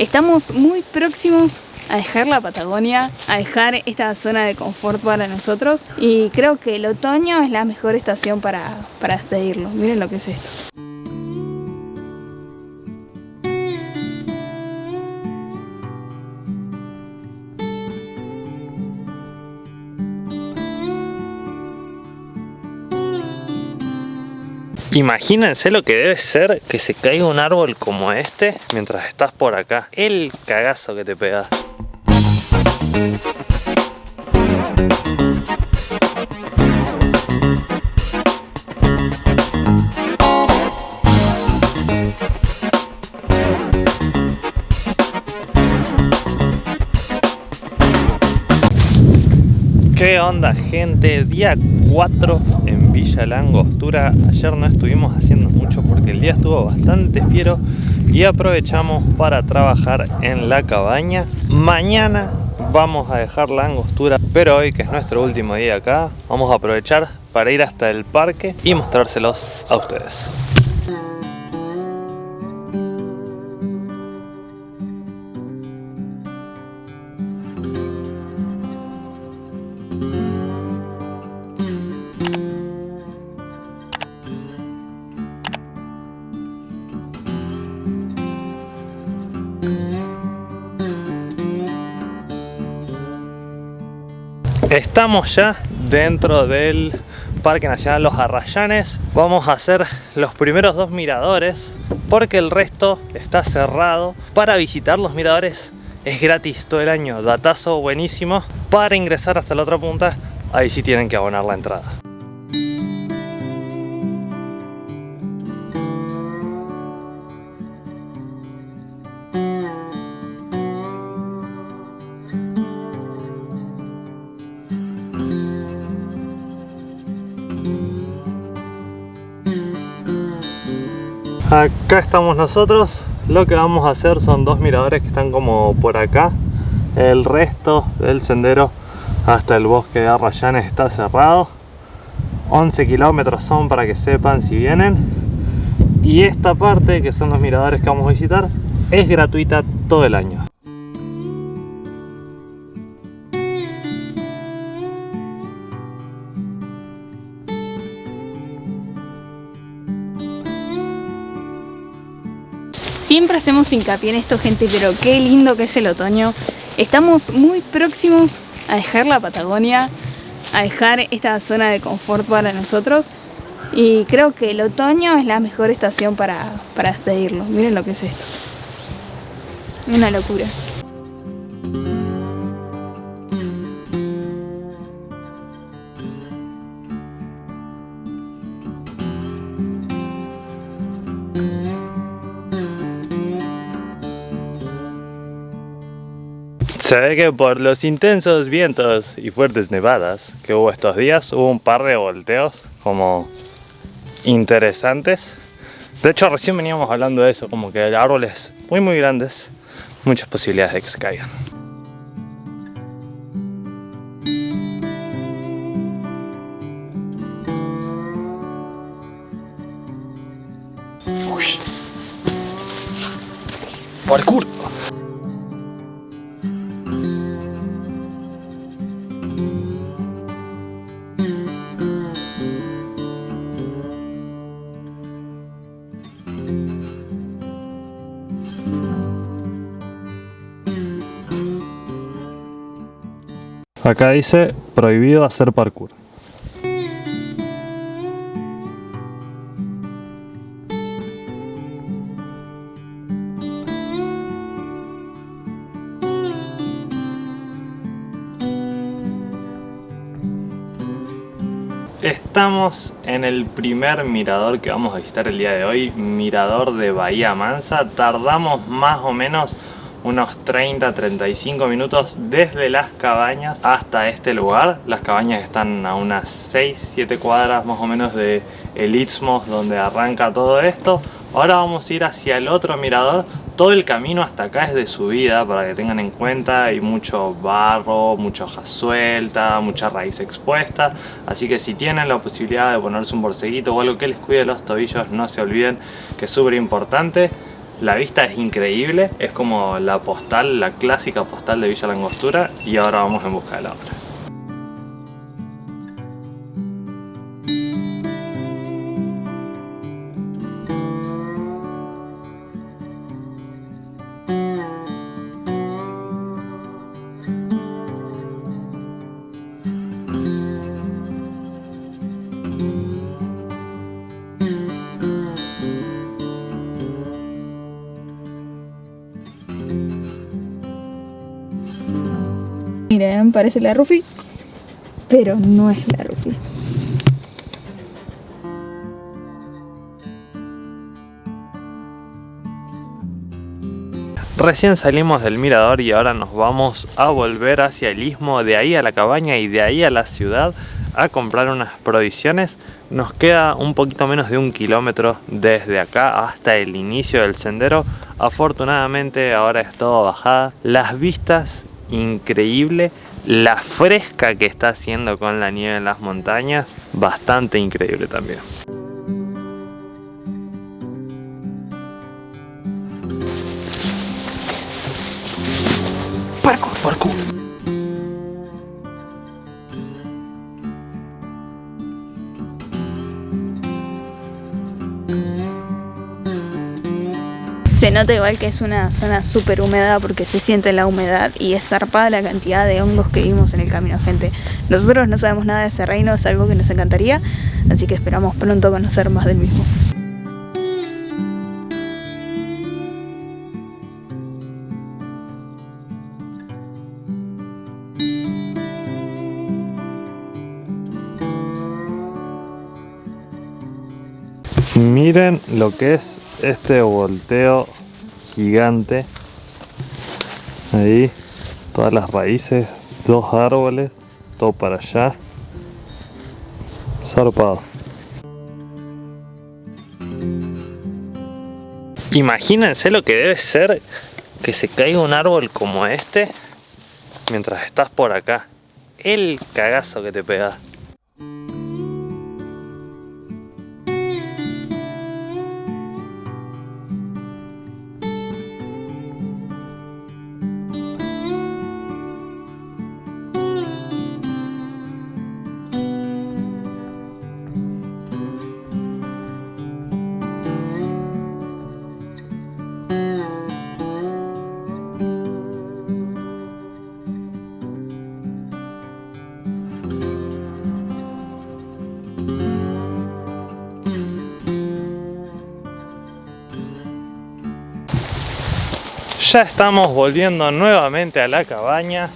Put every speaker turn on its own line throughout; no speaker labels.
Estamos muy próximos a dejar la Patagonia, a dejar esta zona de confort para nosotros y creo que el otoño es la mejor estación para, para despedirlo. Miren lo que es esto.
Imagínense lo que debe ser que se caiga un árbol como este mientras estás por acá. El cagazo que te pegas. ¿Qué onda gente? Día 4 Villa Langostura Ayer no estuvimos haciendo mucho porque el día estuvo bastante fiero Y aprovechamos para trabajar en la cabaña. Mañana vamos a dejar la angostura Pero hoy que es nuestro último día acá Vamos a aprovechar para ir hasta el parque y mostrárselos a ustedes Estamos ya dentro del Parque Nacional Los Arrayanes. Vamos a hacer los primeros dos miradores porque el resto está cerrado. Para visitar los miradores es gratis todo el año, datazo buenísimo. Para ingresar hasta la otra punta, ahí sí tienen que abonar la entrada. Acá estamos nosotros. Lo que vamos a hacer son dos miradores que están como por acá. El resto del sendero hasta el bosque de Arrayanes está cerrado. 11 kilómetros son para que sepan si vienen. Y esta parte, que son los miradores que vamos a visitar, es gratuita todo el año.
Siempre hacemos hincapié en esto, gente, pero qué lindo que es el otoño. Estamos muy próximos a dejar la Patagonia, a dejar esta zona de confort para nosotros. Y creo que el otoño es la mejor estación para, para despedirlo. Miren lo que es esto. Una locura.
Se ve que por los intensos vientos y fuertes nevadas que hubo estos días, hubo un par de volteos como interesantes. De hecho, recién veníamos hablando de eso, como que árboles muy muy grandes, muchas posibilidades de que se caigan. Parkour. Acá dice prohibido hacer parkour. Estamos en el primer mirador que vamos a visitar el día de hoy, mirador de Bahía Mansa. Tardamos más o menos unos 30-35 minutos desde las cabañas hasta este lugar. Las cabañas están a unas 6-7 cuadras más o menos de el Istmo donde arranca todo esto. Ahora vamos a ir hacia el otro mirador. Todo el camino hasta acá es de subida para que tengan en cuenta. Hay mucho barro, mucha hoja suelta, mucha raíz expuesta. Así que si tienen la posibilidad de ponerse un borseguito o algo que les cuide los tobillos, no se olviden que es súper importante. La vista es increíble, es como la postal, la clásica postal de Villa Langostura y ahora vamos en busca de la otra.
Parece la Rufi, pero no es la Rufi.
Recién salimos del mirador y ahora nos vamos a volver hacia el istmo, de ahí a la cabaña y de ahí a la ciudad a comprar unas provisiones. Nos queda un poquito menos de un kilómetro desde acá hasta el inicio del sendero. Afortunadamente ahora es todo bajada. Las vistas increíble la fresca que está haciendo con la nieve en las montañas bastante increíble también
Parkour.
Parkour.
Se nota igual que es una zona súper húmeda porque se siente la humedad y es zarpada la cantidad de hongos que vimos en el camino, gente. Nosotros no sabemos nada de ese reino, es algo que nos encantaría, así que esperamos pronto conocer más del mismo.
Miren lo que es este volteo gigante. Ahí, todas las raíces, dos árboles, todo para allá. Zarpado. Imagínense lo que debe ser que se caiga un árbol como este mientras estás por acá. El cagazo que te pega. Ya estamos volviendo nuevamente a la cabaña.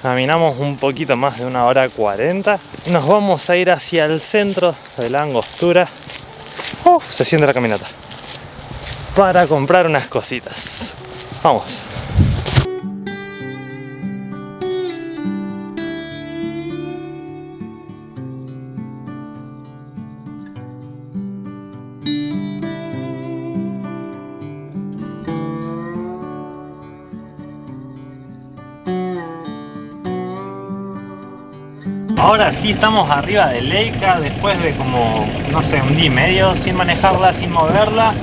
Caminamos un poquito más de una hora 40. Y nos vamos a ir hacia el centro de la angostura. Uf, se siente la caminata. Para comprar unas cositas. Vamos. Ahora sí estamos arriba de Leica después de como, no sé, un día y medio sin manejarla, sin moverla.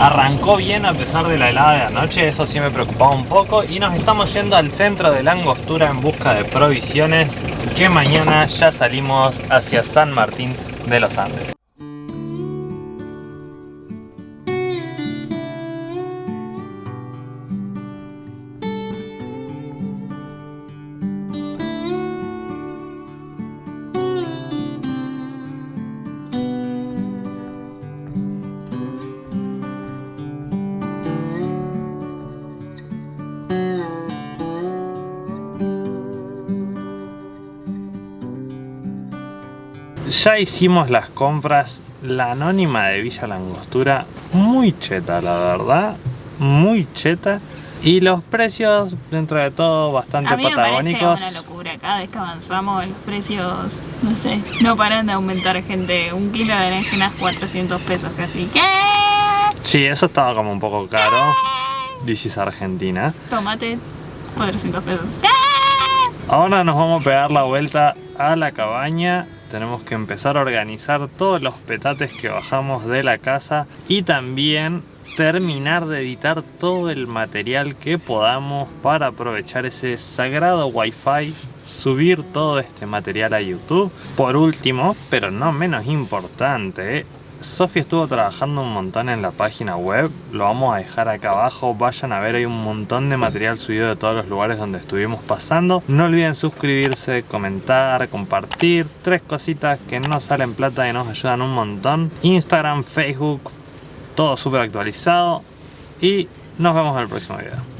Arrancó bien a pesar de la helada de la noche, eso sí me preocupaba un poco. Y nos estamos yendo al centro de la angostura en busca de provisiones, que mañana ya salimos hacia San Martín de los Andes. Ya hicimos las compras, la anónima de Villa Langostura, muy cheta la verdad, muy cheta. Y los precios, dentro de todo, bastante
A mí me
patagónicos.
parece una locura, cada vez que avanzamos los precios, no sé, no paran de aumentar gente. Un kilo de berenjenas 400 pesos casi. ¿Qué?
Sí, eso estaba como un poco caro. Is Argentina.
Tomate 400 pesos. ¿Qué?
Ahora nos vamos a pegar la vuelta a la cabaña. Tenemos que empezar a organizar todos los petates que bajamos de la casa y también terminar de editar todo el material que podamos para aprovechar ese sagrado wifi subir todo este material a YouTube. Por último, pero no menos importante, Sofi estuvo trabajando un montón en la página web, lo vamos a dejar acá abajo, vayan a ver, hay un montón de material subido de todos los lugares donde estuvimos pasando. No olviden suscribirse, comentar, compartir, tres cositas que no salen plata y nos ayudan un montón. Instagram, Facebook, todo súper actualizado y nos vemos en el próximo video.